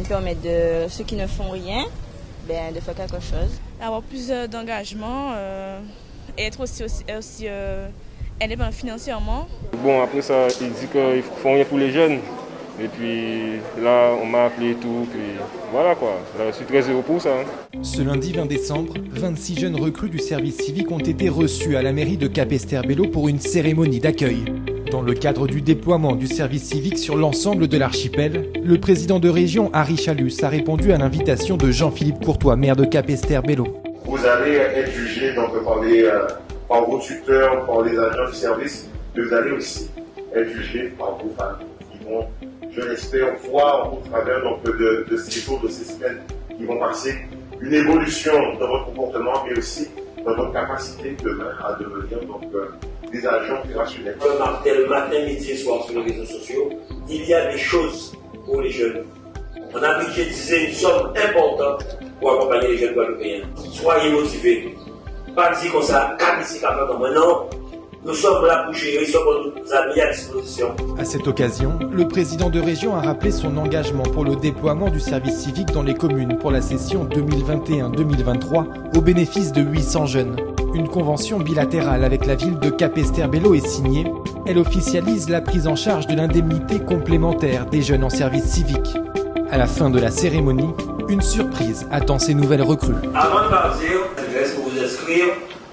nous permet de ceux qui ne font rien, ben, de faire quelque chose. Avoir plus d'engagement et être aussi, aussi, aussi indépendant financièrement. Bon, après ça, il dit qu'ils font rien pour les jeunes. Et puis là, on m'a appelé et tout. Puis voilà quoi. je suis très heureux pour ça. Hein. Ce lundi 20 décembre, 26 jeunes recrues du service civique ont été reçus à la mairie de Cap-Esterbello pour une cérémonie d'accueil. Dans le cadre du déploiement du service civique sur l'ensemble de l'archipel, le président de région Harry Chalus a répondu à l'invitation de Jean-Philippe Courtois, maire de Cap-Esterbello. Vous allez être jugé donc, euh, par vos tuteurs, par les agents du service, mais vous allez aussi être jugé par vos familles qui vont je l'espère, voir au travers donc, de, ces jours, de ces semaines qui vont passer, une évolution dans votre comportement, mais aussi dans votre capacité demain à devenir donc, euh, des agents opérationnels. Le matin, midi et soir sur les réseaux sociaux, il y a des choses pour les jeunes. On a budgétisé une somme importante pour accompagner les jeunes guadeloupéens. Soyez motivés. Pas dire qu'on s'est ici, comme non. Nous sommes là pour gérer ce que nous avons mis à disposition. À cette occasion, le président de région a rappelé son engagement pour le déploiement du service civique dans les communes pour la session 2021-2023 au bénéfice de 800 jeunes. Une convention bilatérale avec la ville de Capesterbello est signée. Elle officialise la prise en charge de l'indemnité complémentaire des jeunes en service civique. À la fin de la cérémonie, une surprise attend ces nouvelles recrues. Avant de partir, je laisse vous inscrire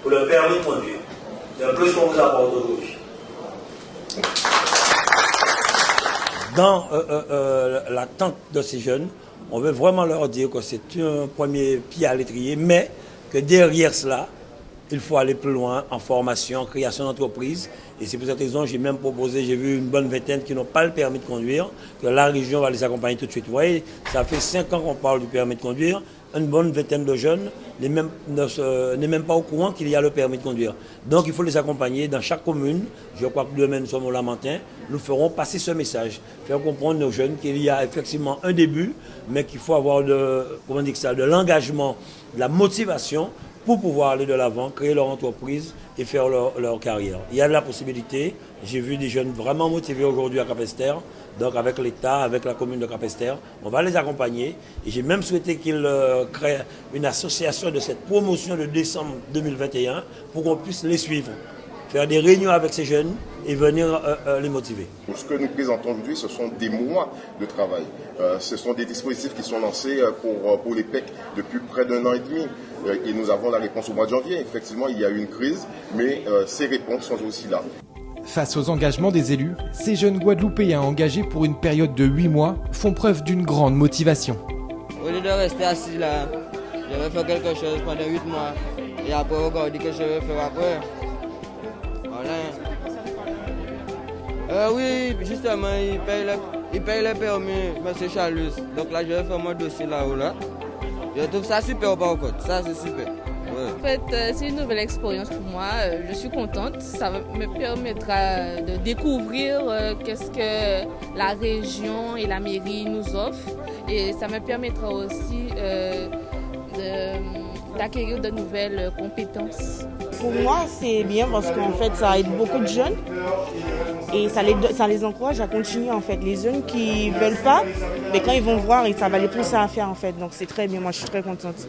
pour le permis de conduire. plus qu'on vous apporte aujourd'hui. Dans euh, euh, euh, l'attente de ces jeunes, on veut vraiment leur dire que c'est un premier pied à l'étrier, mais que derrière cela, il faut aller plus loin en formation, en création d'entreprise. Et c'est pour cette raison que j'ai même proposé, j'ai vu une bonne vingtaine qui n'ont pas le permis de conduire, que la région va les accompagner tout de suite. Vous voyez, ça fait cinq ans qu'on parle du permis de conduire une bonne vingtaine de jeunes n'est même, pas au courant qu'il y a le permis de conduire. Donc il faut les accompagner dans chaque commune. Je crois que demain nous sommes au Lamentin. Nous ferons passer ce message, faire comprendre aux jeunes qu'il y a effectivement un début, mais qu'il faut avoir de l'engagement, de la motivation pour pouvoir aller de l'avant, créer leur entreprise et faire leur, carrière. Il y a de la possibilité. J'ai vu des jeunes vraiment motivés aujourd'hui à Capester. Donc avec l'État, avec la commune de Capester, on va les accompagner. Et j'ai même souhaité qu'ils euh, créent une association de cette promotion de décembre 2021 pour qu'on puisse les suivre faire des réunions avec ces jeunes et venir euh, euh, les motiver. Ce que nous présentons aujourd'hui, ce sont des mois de travail. ce sont des dispositifs qui sont lancés pour, pour les PEC depuis près d'un an et demi. et nous avons la réponse au mois de janvier. Effectivement, il y a eu une crise, mais ces réponses sont aussi là. Face aux engagements des élus, ces jeunes Guadeloupéens engagés pour une période de 8 mois font preuve d'une grande motivation. Au lieu de rester assis là, je vais faire quelque chose pendant 8 mois et après regarder que je vais faire après. Euh, oui, justement, il paye, le, il paye le permis, M. Chalus. Donc là, je vais faire mon dossier là-haut. Là. Je trouve ça super par contre, ça c'est super. En fait, euh, c'est une nouvelle expérience pour moi. Euh, je suis contente. Ça me permettra de découvrir qu'est-ce que la région et la mairie nous offrent. Et ça me permettra aussi d'acquérir de nouvelles compétences. Pour moi, c'est bien parce qu'en fait, ça aide beaucoup de jeunes et ça les, ça les encourage à continuer en fait. Les jeunes qui veulent pas, mais quand ils vont voir, ça va les pousser à faire en fait. Donc c'est très bien, moi je suis très contente.